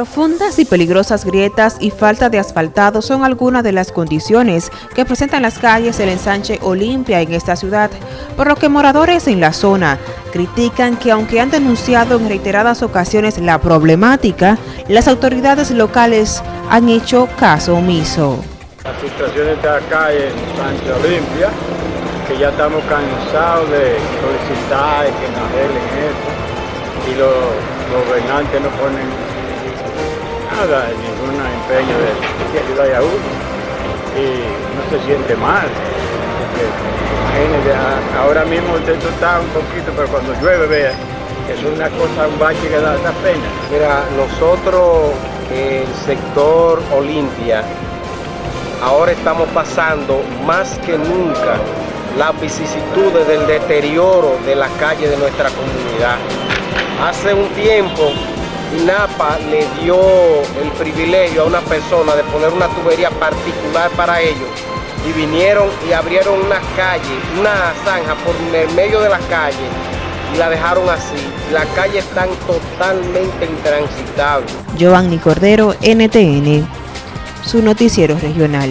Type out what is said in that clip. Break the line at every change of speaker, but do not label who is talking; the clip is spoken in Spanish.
Profundas y peligrosas grietas y falta de asfaltado son algunas de las condiciones que presentan las calles del ensanche Olimpia en esta ciudad, por lo que moradores en la zona critican que aunque han denunciado en reiteradas ocasiones la problemática, las autoridades locales han hecho caso omiso.
La situación está acá en Ensanche Olimpia, que ya estamos cansados de solicitar que nos arreglen esto y los gobernantes no ponen ningún empeño de, ayudar a uno y no se siente mal. ahora mismo usted está un poquito, pero cuando llueve, vea, es una cosa, un bache que da, pena.
Mira, nosotros, el sector Olimpia, ahora estamos pasando más que nunca las vicisitudes del deterioro de la calle de nuestra comunidad. Hace un tiempo INAPA le dio el privilegio a una persona de poner una tubería particular para ellos y vinieron y abrieron una calle, una zanja por el medio de la calle y la dejaron así. La calle está totalmente intransitable.
Giovanni Cordero, NTN, su noticiero regional.